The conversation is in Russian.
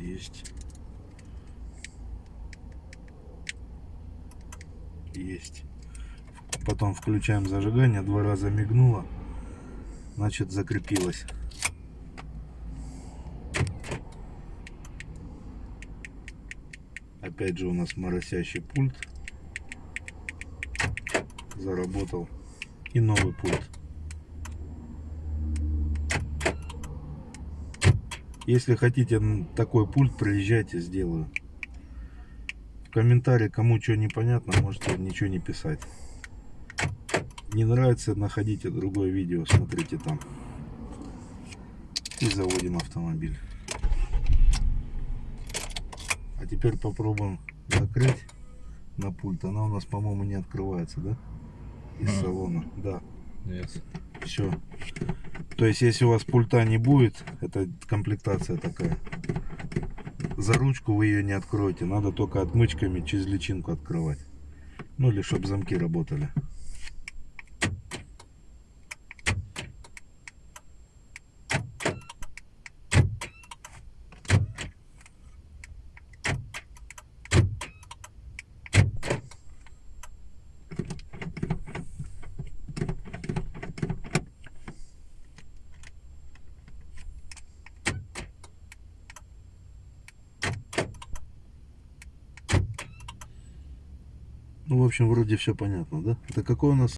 Есть. Есть. Потом включаем зажигание, два раза мигнуло, значит закрепилось. Опять же у нас моросящий пульт заработал и новый пульт. Если хотите такой пульт, приезжайте, сделаю. В комментарии, кому что непонятно, можете ничего не писать. Не нравится, находите другое видео, смотрите там. И заводим автомобиль. А теперь попробуем закрыть на пульт. Она у нас, по-моему, не открывается, да? Из Ага. салона. Да. Нет. Все. То есть, если у вас пульта не будет, это комплектация такая. За ручку вы ее не откроете. Надо только отмычками через личинку открывать. Ну или чтобы замки работали. Ну, в общем, вроде все понятно, да? Это какой у нас